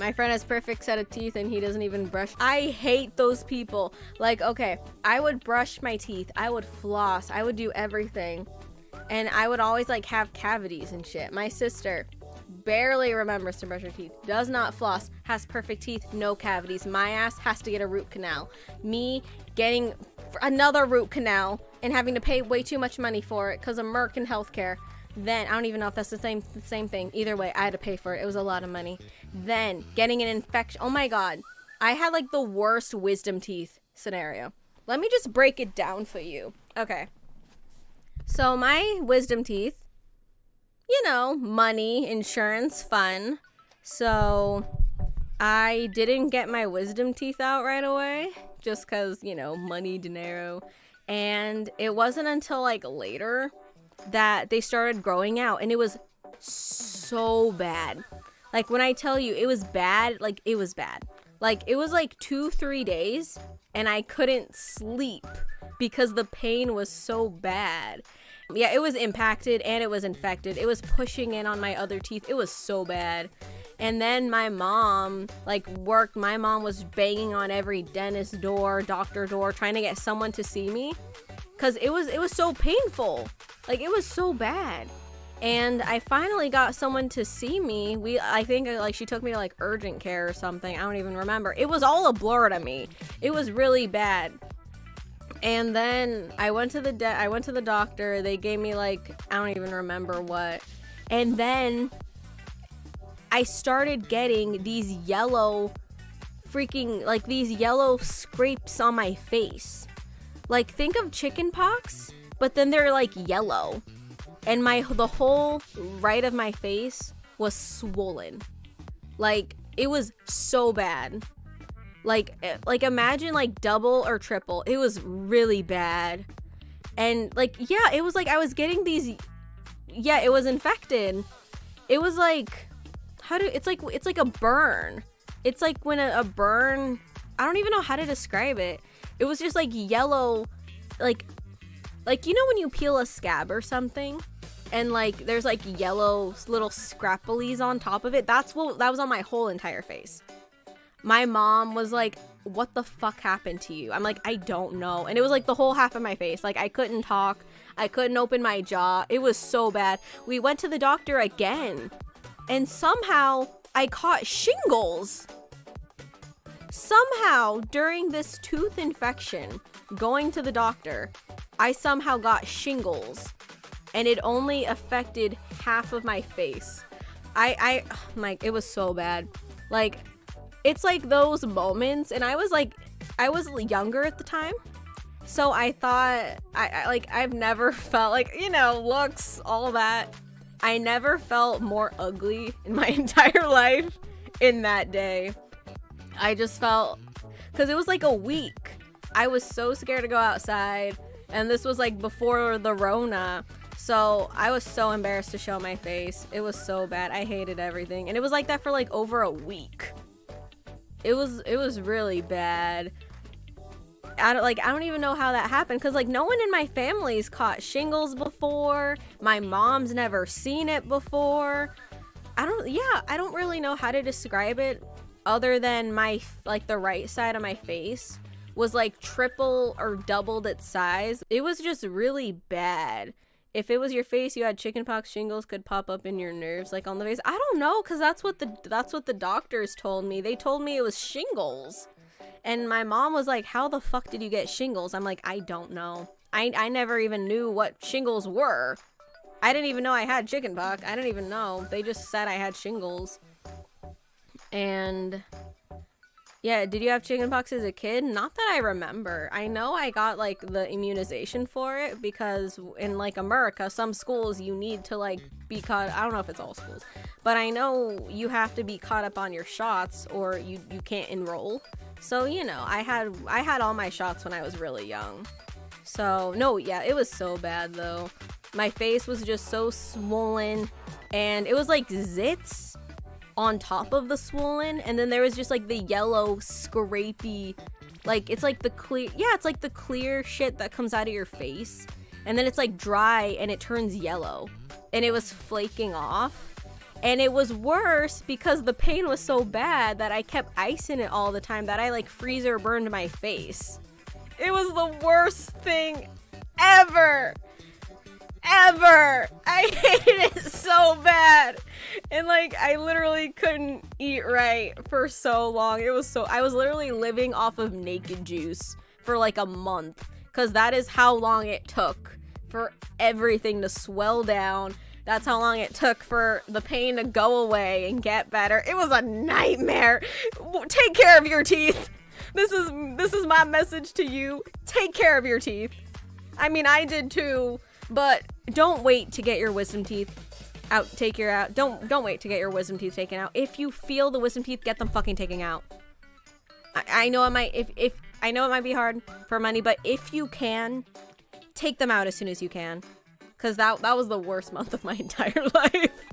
My friend has perfect set of teeth and he doesn't even brush. I hate those people. Like, okay, I would brush my teeth, I would floss, I would do everything. And I would always like have cavities and shit. My sister barely remembers to brush her teeth, does not floss, has perfect teeth, no cavities. My ass has to get a root canal. Me getting another root canal and having to pay way too much money for it because of American healthcare. Then I don't even know if that's the same the same thing. Either way, I had to pay for it. It was a lot of money. Then getting an infection. Oh my god. I had like the worst wisdom teeth scenario. Let me just break it down for you. Okay. So my wisdom teeth, you know, money, insurance, fun. So I didn't get my wisdom teeth out right away just cuz, you know, money, dinero. And it wasn't until like later that they started growing out and it was so bad. Like when I tell you it was bad, like it was bad. Like it was like 2-3 days and I couldn't sleep because the pain was so bad. Yeah, it was impacted and it was infected. It was pushing in on my other teeth. It was so bad. And then my mom, like, worked. My mom was banging on every dentist door, doctor door, trying to get someone to see me. Cause it was it was so painful. Like it was so bad. And I finally got someone to see me. We I think uh, like she took me to like urgent care or something. I don't even remember. It was all a blur to me. It was really bad. And then I went to the de- I went to the doctor. They gave me like I don't even remember what. And then I started getting these yellow freaking like these yellow scrapes on my face. Like think of chicken pox, but then they're like yellow. And my the whole right of my face was swollen. Like it was so bad. Like eh, like imagine like double or triple. It was really bad. And like yeah, it was like I was getting these yeah, it was infected. It was like how do it's like it's like a burn. It's like when a, a burn I don't even know how to describe it. It was just like yellow like like you know when you peel a scab or something and like there's like yellow little scrapplies on top of it. That's what that was on my whole entire face my mom was like, What the fuck happened to you? I'm like, I don't know. And it was like the whole half of my face. Like, I couldn't talk, I couldn't open my jaw. It was so bad. We went to the doctor again, and somehow I caught shingles. Somehow, during this tooth infection, going to the doctor, I somehow got shingles, and it only affected half of my face. I, I, like, it was so bad. Like, it's like those moments and i was like i was younger at the time so i thought I, I, like i've never felt like you know looks all that i never felt more ugly in my entire life in that day i just felt because it was like a week i was so scared to go outside and this was like before the rona so i was so embarrassed to show my face it was so bad i hated everything and it was like that for like over a week it was it was really bad. I don't like I don't even know how that happened because like no one in my family's caught shingles before. My mom's never seen it before. I don't yeah, I don't really know how to describe it other than my like the right side of my face was like triple or doubled its size. It was just really bad. If it was your face you had chickenpox shingles could pop up in your nerves like on the face. I don't know because that's what the that's what the doctors told me. They told me it was shingles. And my mom was like how the fuck did you get shingles? I'm like i don't know. I i never even knew what shingles were. I didn't even know i had chickenpox. I didn't even know. They just said i had shingles. And yeah, did you have chickenpox as a kid? Not that I remember. I know I got like the immunization for it because in like America, some schools you need to like be caught. I don't know if it's all schools, but I know you have to be caught up on your shots or you you can't enroll. So you know, I had I had all my shots when I was really young. So no, yeah, it was so bad though. My face was just so swollen, and it was like zits on top of the swollen and then there was just like the yellow scrapey like it's like the clear yeah it's like the clear shit that comes out of your face and then it's like dry and it turns yellow and it was flaking off And it was worse because the pain was so bad that I kept icing it all the time that I like freezer burned my face. It was the worst thing ever. Ever. I hated it so bad. And like I literally couldn't eat right for so long. It was so I was literally living off of naked juice for like a month cuz that is how long it took for everything to swell down. That's how long it took for the pain to go away and get better. It was a nightmare. Take care of your teeth. This is this is my message to you. Take care of your teeth. I mean, I did too, but don't wait to get your wisdom teeth out take your out. Don't don't wait to get your wisdom teeth taken out. If you feel the wisdom teeth get them fucking taken out. I, I know it might if if i know it might be hard for money but if you can take them out as soon as you can. Because that that was the worst month of my entire life.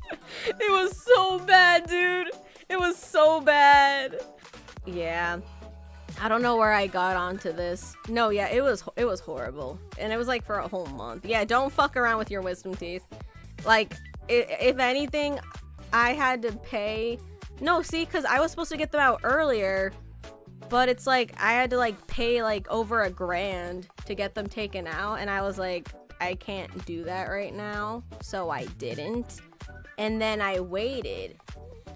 It was so bad dude. It was so bad. Yeah. I don't know where I got onto this. No, yeah, it was it was horrible, and it was like for a whole month. Yeah, don't fuck around with your wisdom teeth. Like, if anything, I had to pay. No, see, because I was supposed to get them out earlier, but it's like I had to like pay like over a grand to get them taken out, and I was like, I can't do that right now, so I didn't. And then I waited,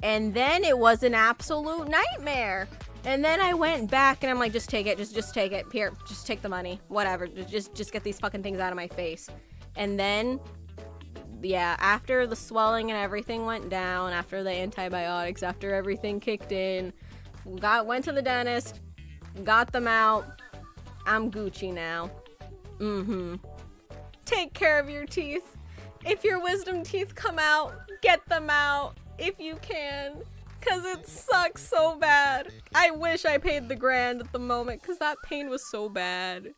and then it was an absolute nightmare. And then I went back and I'm like, just take it, just just take it. Here, just take the money. Whatever. Just just get these fucking things out of my face. And then yeah, after the swelling and everything went down, after the antibiotics, after everything kicked in, got went to the dentist, got them out. I'm Gucci now. Mm-hmm. Take care of your teeth. If your wisdom teeth come out, get them out if you can. Cause it sucks so bad. I wish I paid the grand at the moment cause that pain was so bad.